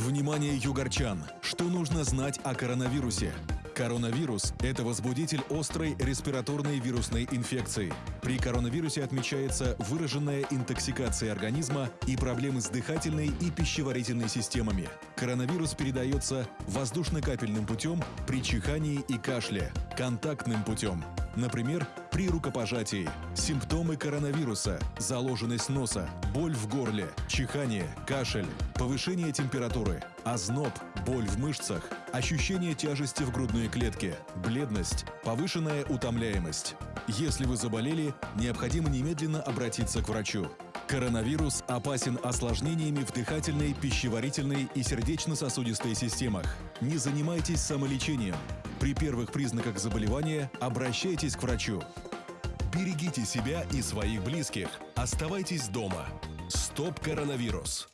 Внимание, югорчан! Что нужно знать о коронавирусе? Коронавирус – это возбудитель острой респираторной вирусной инфекции. При коронавирусе отмечается выраженная интоксикация организма и проблемы с дыхательной и пищеварительной системами. Коронавирус передается воздушно-капельным путем при чихании и кашле, контактным путем, например, при рукопожатии. Симптомы коронавируса – заложенность носа, боль в горле, чихание, кашель, повышение температуры, озноб, боль в мышцах, ощущение тяжести в грудной клетке, бледность, повышенная утомляемость. Если вы заболели, необходимо немедленно обратиться к врачу. Коронавирус опасен осложнениями в дыхательной, пищеварительной и сердечно-сосудистой системах. Не занимайтесь самолечением. При первых признаках заболевания обращайтесь к врачу. Берегите себя и своих близких. Оставайтесь дома. Стоп коронавирус.